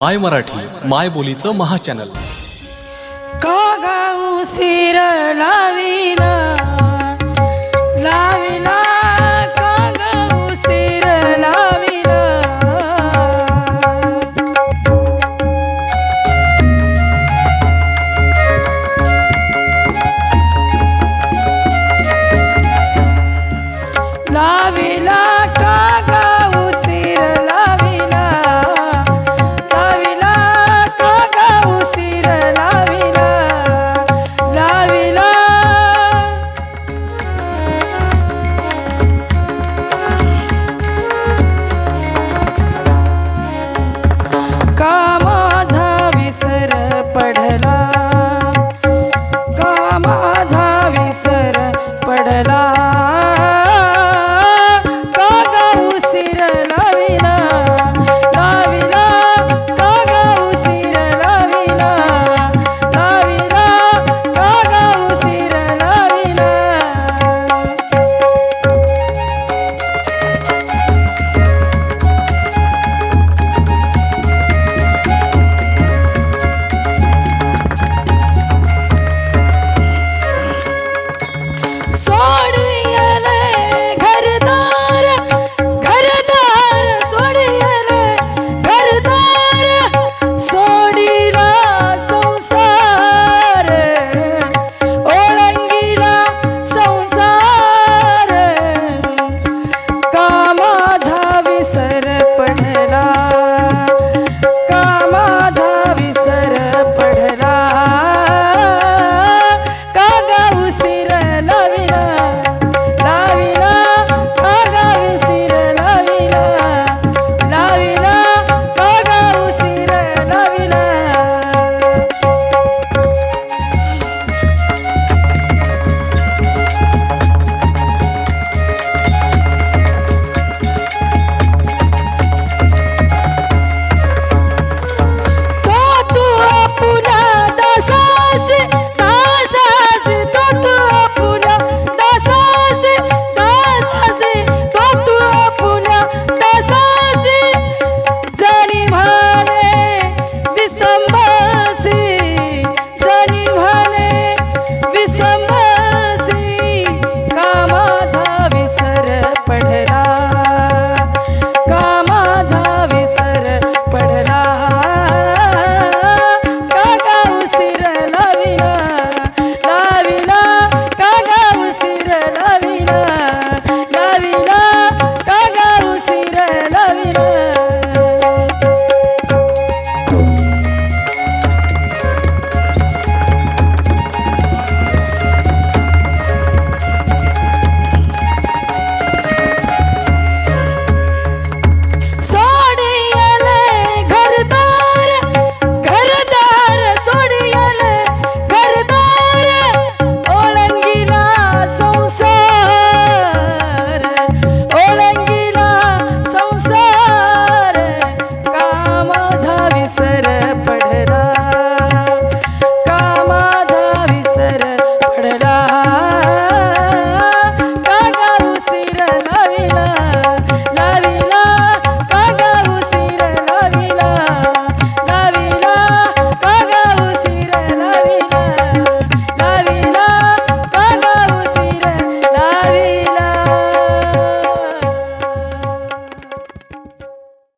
माय मराठी माय बोलीचं महाचॅनल का गाऊ सिर लाविला पडला. का माझा विसर पडला?